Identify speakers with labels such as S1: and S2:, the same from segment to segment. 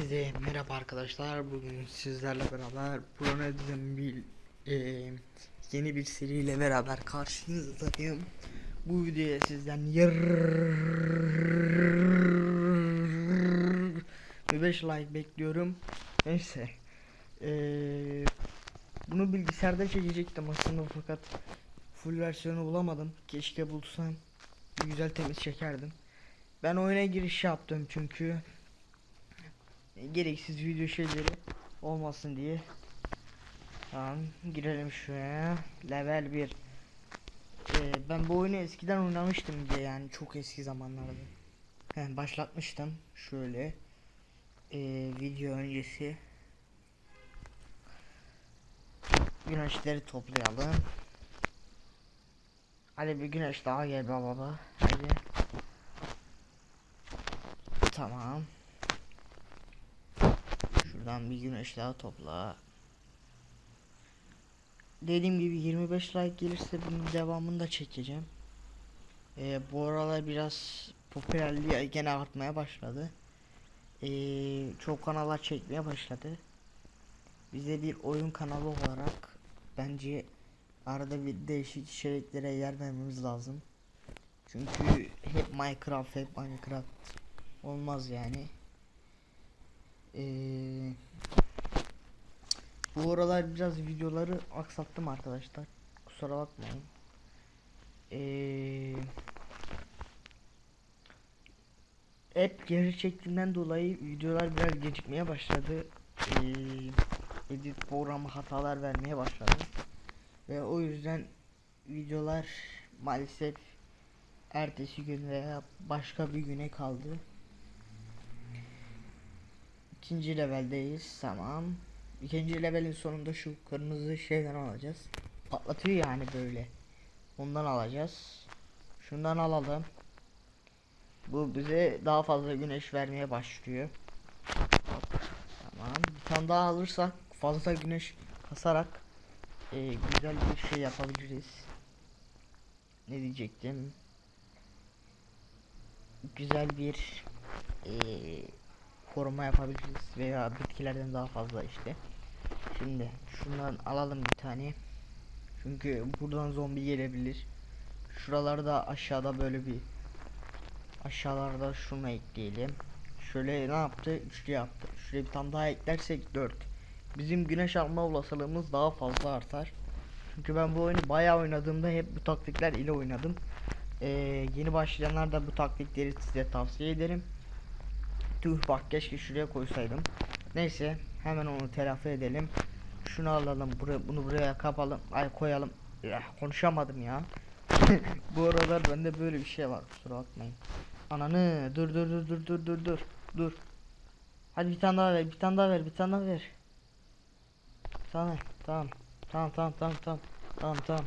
S1: Herkese merhaba arkadaşlar. Bugün sizlerle beraber Proned'in bir e, yeni bir seriyle beraber karşınızdayım. Bu videoya sizden yar 5 like bekliyorum. Neyse. Bunu bilgisayarda çekecektim aslında fakat full versiyonu bulamadım. Keşke bulsam güzel temiz çekerdim. Ben oyuna giriş yaptım çünkü gereksiz video şeyleri olmasın diye. Tamam girelim şuraya. Level 1. Ee, ben bu oyunu eskiden oynamıştım diye yani çok eski zamanlarda. Başlatmıştım. Şöyle. Ee, video öncesi. Güneşleri toplayalım. Hadi bir güneş daha gel baba. Hadi. Tamam. Şuradan bir güneş daha topla. Dediğim gibi 25 like gelirse bunun devamını da çekeceğim. Ee, bu aralar biraz popülerliği gene artmaya başladı. Ee, çok kanallar çekmeye başladı. Bize bir oyun kanalı olarak bence arada bir değişik içeriklere yer vermemiz lazım. Çünkü hep Minecraft hep Minecraft olmaz yani. Ee, bu aralar biraz videoları aksattım arkadaşlar. Kusura bakmayın. Ee, hep geri çektiğimden dolayı videolar biraz gecikmeye başladı. Ee, edit programı hatalar vermeye başladı. Ve o yüzden videolar maalesef ertesi gün veya başka bir güne kaldı. İkinci leveldeyiz. Tamam. İkinci levelin sonunda şu kırmızı şeyden alacağız. Patlatıyor yani böyle. Ondan alacağız. Şundan alalım. Bu bize daha fazla güneş vermeye başlıyor. Tamam. Bir tane daha alırsak fazla güneş kasarak e, güzel bir şey yapabiliriz. Ne diyecektim? Güzel bir eee koruma yapabiliriz veya bitkilerden daha fazla işte. Şimdi şundan alalım bir tane. Çünkü buradan zombi gelebilir. Şuralarda aşağıda böyle bir aşağılarda şunu ekleyelim. Şöyle ne yaptı? Üçlü yaptı. Şuraya bir tane daha eklersek 4. Bizim güneş alma olasılığımız daha fazla artar. Çünkü ben bu oyunu bayağı oynadığımda hep bu taktikler ile oynadım. Ee, yeni başlayanlar da bu taktikleri size tavsiye ederim. Tüh bak keşke şuraya koysaydım. Neyse hemen onu telafi edelim. Şunu alalım buraya bunu buraya kapalım. Ay koyalım. Ya, konuşamadım ya. Bu aralar bende böyle bir şey var. Kusura bakmayın. Ananı dur dur dur dur dur dur dur. Dur. Hadi bir tane daha ver. Bir tane daha ver. Bir tane daha ver. Bir. Tamam. Tamam tamam tamam tamam. Tamam tamam.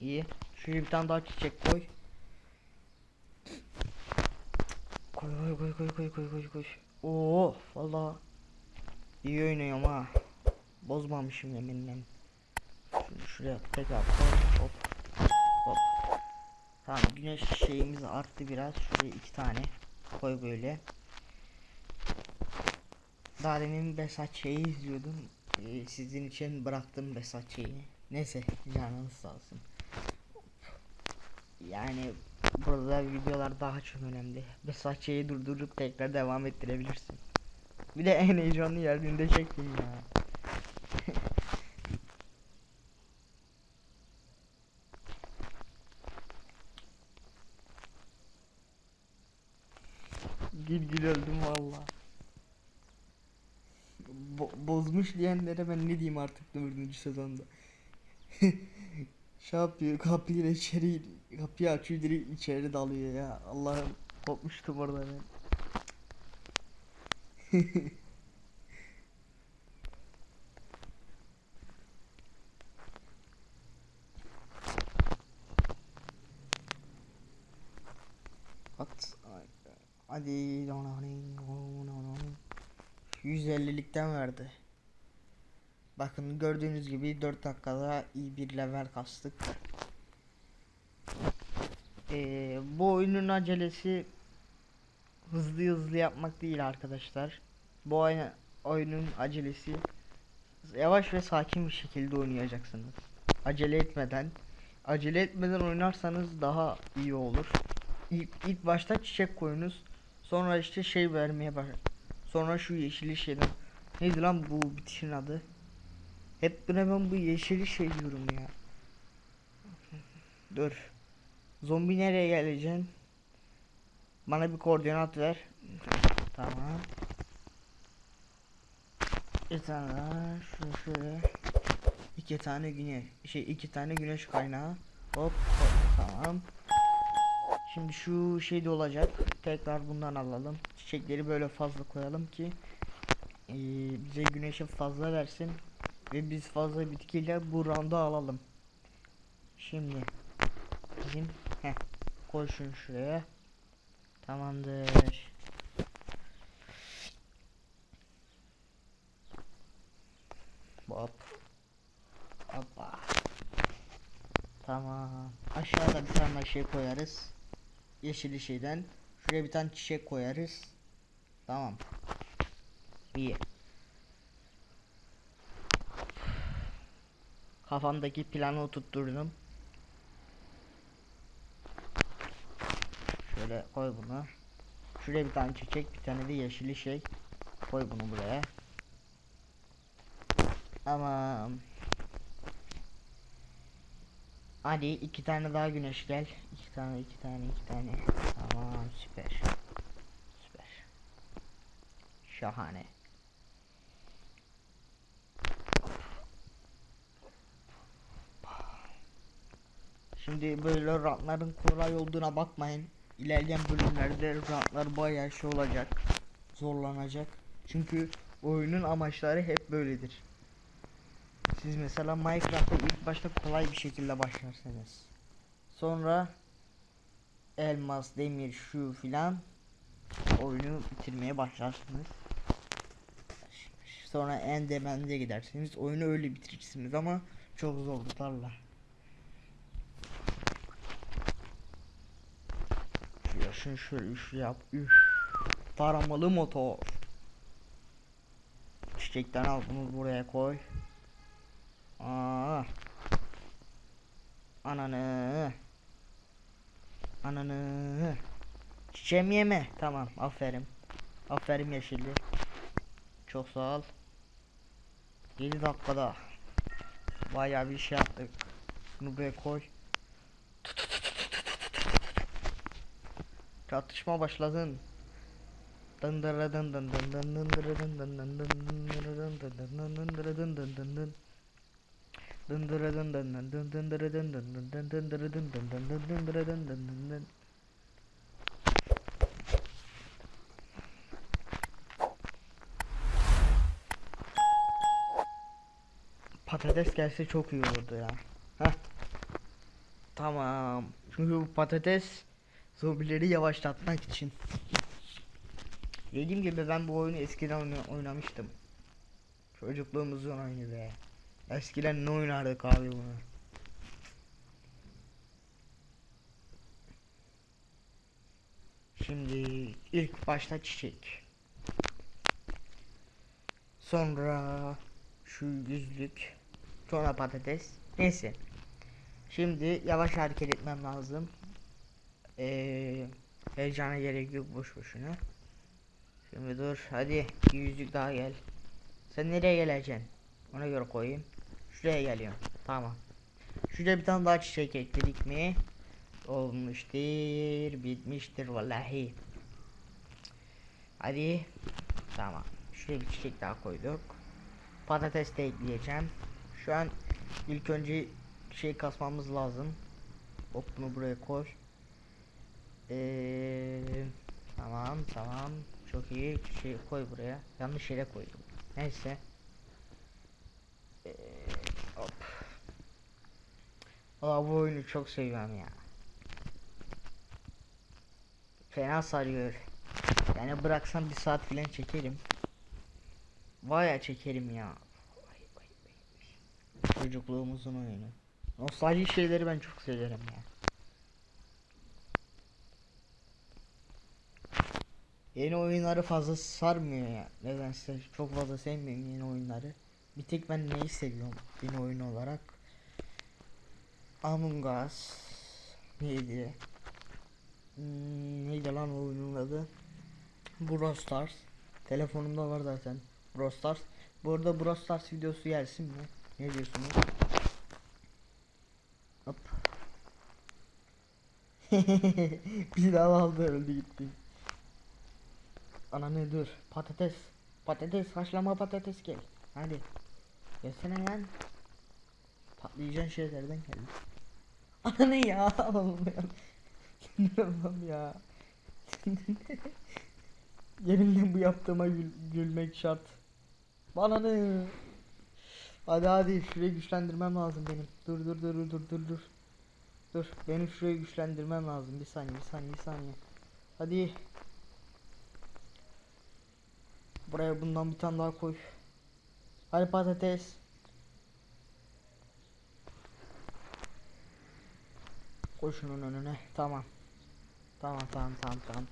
S1: İyi. Şuraya bir tane daha çiçek koy. Koy koy koy koy koy koy koy koy. Oo valla iyi oynuyorum ha. Bozmamışım yeminle. Şunu şuraya tekrar koy. Hop. Hop. Tamam güneş şeyimiz arttı biraz. Şuraya iki tane koy böyle. Daha demin Besat şeyi izliyordum. Ee, sizin için bıraktım Besat şeyini. Neyse canınız sağ olsun. Yani burada videolar daha çok önemli. Besat şeyi durdurup tekrar devam ettirebilirsin. Bir de en heyecanlı yerinde çektim ya. gül gül öldüm valla. Bo bozmuş diyenlere ben ne diyeyim artık dördüncü sezonda. şey yapıyor kapıyı içeri kapıyı açıyor direkt içeri dalıyor ya Allah'ım kopmuştum orada ben. At hadi 150'likten verdi. Bakın gördüğünüz gibi 4 dakikada iyi bir level kastık. Ee, bu oyunun acelesi hızlı hızlı yapmak değil arkadaşlar. Bu oyun, oyunun acelesi yavaş ve sakin bir şekilde oynayacaksınız. Acele etmeden acele etmeden oynarsanız daha iyi olur. İlk, ilk başta çiçek koyunuz. Sonra işte şey vermeye bak. Sonra şu yeşili şeyden. Neydi lan bu bitişin adı? Hep buna ben bu yeşili şey diyorum ya. Dur. Zombi nereye geleceksin? Bana bir koordinat ver. Tamam. Bir tane daha şunu şöyle. İki tane güneş şey iki tane güneş kaynağı. Hop, hop tamam. Şimdi şu şey de olacak. Tekrar bundan alalım. Çiçekleri böyle fazla koyalım ki eee, bize güneşi fazla versin ve biz fazla bitkiyle bu round'u alalım. Şimdi bizim heh, koy şunu şuraya. Tamamdır. Hop. Hoppa. Tamam. Aşağıda bir tane şey koyarız. Yeşil şeyden. Şuraya bir tane çiçek koyarız. Tamam. İyi. Kafamdaki planı oturtturdum. Şöyle koy bunu. Şuraya bir tane çiçek, bir tane de yeşili şey. Koy bunu buraya. Tamam. Hadi iki tane daha güneş gel. İki tane, iki tane, iki tane. Tamam, süper. Süper. Şahane. Şimdi böyle rantların kolay olduğuna bakmayın. İlerleyen bölümlerde rantlar bayağı şey olacak. Zorlanacak. Çünkü oyunun amaçları hep böyledir. Siz mesela Minecraft'ta ilk başta kolay bir şekilde başlarsınız. Sonra elmas, demir, şu filan oyunu bitirmeye başlarsınız. Sonra endemende gidersiniz. Oyunu öyle bitirirsiniz ama çok zorluklarla. Şuraya şunu şöyle üç yap. Üf. Taramalı motor. Çiçekten al bunu buraya koy. Aa. Ananı. Ananı. Çiçeğimi yeme. Tamam aferin. Aferin yeşilli. Çok sağ ol. 7 dakikada. Bayağı bir şey yaptık. Bunu buraya koy. Dın dın. Patates gelse çok iyi olurdu ya. Heh. Tamam. Çünkü bu patates zombileri yavaşlatmak için. Dediğim gibi ben bu oyunu eskiden oyna- oynamıştım. Çocukluğumuzun oyunu be. Eskiden ne oynardık abi bunu? Şimdi ilk başta çiçek. Sonra şu yüzlük. Sonra patates. Neyse. Şimdi yavaş hareket etmem lazım. Ee, heyecana gerek yok boş boşuna. Şimdi dur hadi bir yüzlük daha gel. Sen nereye geleceksin? Ona göre koyayım. Şuraya geliyorum. Tamam. Şuraya bir tane daha çiçek ekledik mi? Olmuştur, bitmiştir vallahi. Hadi. Tamam. Şuraya bir çiçek daha koyduk. Patates de ekleyeceğim. Şu an ilk önce şey kasmamız lazım. Hop bunu buraya koy. Ee, tamam tamam. Çok iyi. Şey koy buraya. Yanlış yere koydum. Neyse. Ee, hop. Aa, bu oyunu çok seviyorum ya. Fena sarıyor. Yani bıraksam bir saat falan çekerim. Vaya çekerim ya. Çocukluğumuzun oyunu. Nostalji şeyleri ben çok severim ya. Yeni oyunları fazla sarmıyor ya. Nedense çok fazla sevmiyorum yeni oyunları. Bir tek ben neyi seviyorum yeni oyun olarak? Among Us neydi? Hmm, neydi lan oyunun adı? Brawl Stars. Telefonumda var zaten. Brawl Stars. Bu arada Brawl Stars videosu gelsin mi? Ne diyorsunuz? Hop. Bir daha aldı öldü gitti. Ana ne dur. Patates. Patates haşlama patates gel. Hadi. Gelsene lan. Patlayacağın şeylerden geldi. Ana ne ya? Sinirlenmem ya. Yeminle bu yaptığıma gül- gülmek şart. Bana ne? Hadi hadi şurayı güçlendirmem lazım benim. Dur dur dur dur dur dur. Dur benim şurayı güçlendirmem lazım. Bir saniye bir saniye bir saniye. Hadi. Buraya bundan bir tane daha koy. Hadi patates. Koy şunun önüne. Tamam. Tamam tamam tamam tamam.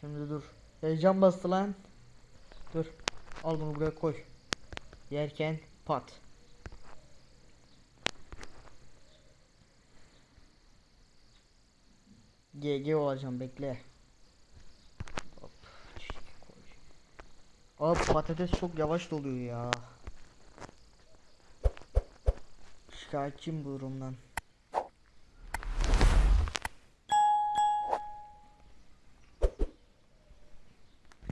S1: Şimdi dur. Heyecan bastı lan. Dur. Al bunu buraya koy. Yerken pat. GG olacağım bekle. Hop. koy. Abi patates çok yavaş doluyor ya. Şikayetçiyim bu durumdan.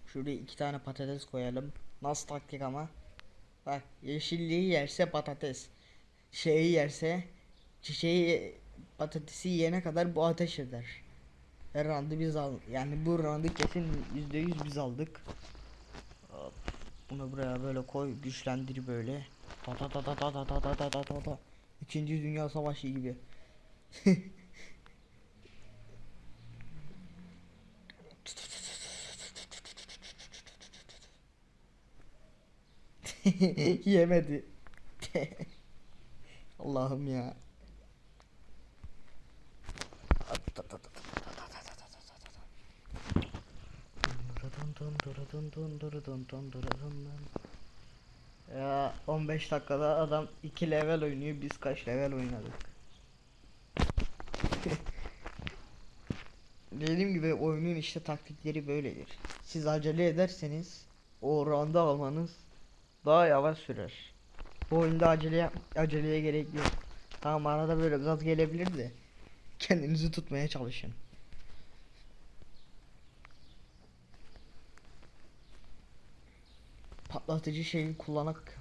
S1: Şuraya iki tane patates koyalım. Nasıl taktik ama? Bak yeşilliği yerse patates. Şeyi yerse çiçeği patatesi yiyene kadar bu ateş eder. Her roundu biz al yani bu roundu kesin yüzde yüz biz aldık. Bunu buraya böyle koy güçlendir böyle. Ta ta ta ta ta ta ta ta ta ta ta ta. İkinci Dünya Savaşı gibi. Yemedi. Allah'ım ya. Ya 15 dakikada adam 2 level oynuyor biz kaç level oynadık. Dediğim gibi oyunun işte taktikleri böyledir. Siz acele ederseniz o round'u almanız daha yavaş sürer. Bu oyunda acele aceleye gerek yok. Tamam arada böyle gaz gelebilir de kendinizi tutmaya çalışın. Patlatıcı şeyi kullanak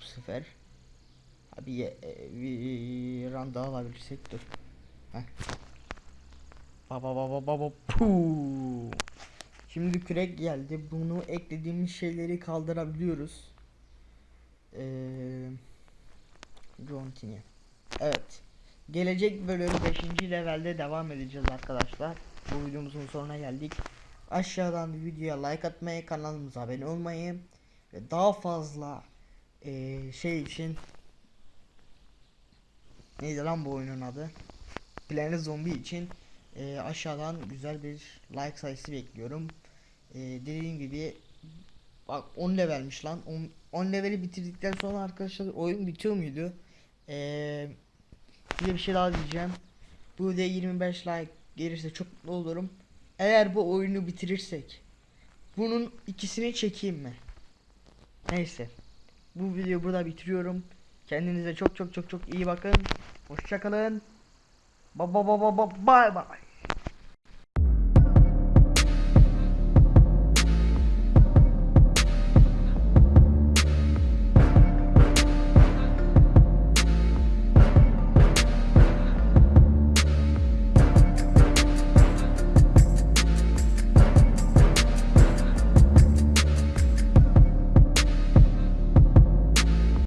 S1: bu sefer. Abi ye, e, bir daha alabilirsek dur. Heh. Baba baba baba puu. Şimdi kürek geldi. Bunu eklediğimiz şeyleri kaldırabiliyoruz. Jontini. Evet. Gelecek bölüm 5. levelde devam edeceğiz arkadaşlar. Bu videomuzun sonuna geldik. Aşağıdan videoya like atmayı, kanalımıza abone olmayı ve daha fazla eee, şey için neydi lan bu oyunun adı? Planet Zombie için eee, aşağıdan güzel bir like sayısı bekliyorum. Eee, dediğim gibi bak 10 levelmiş lan. 10, 10 leveli bitirdikten sonra arkadaşlar oyun bitiyor muydu? Eee de bir şey daha diyeceğim. Bu videoya 25 like gelirse çok mutlu olurum. Eğer bu oyunu bitirirsek bunun ikisini çekeyim mi? Neyse. Bu videoyu burada bitiriyorum. Kendinize çok çok çok çok iyi bakın. Hoşçakalın. Ba ba ba ba bye bye.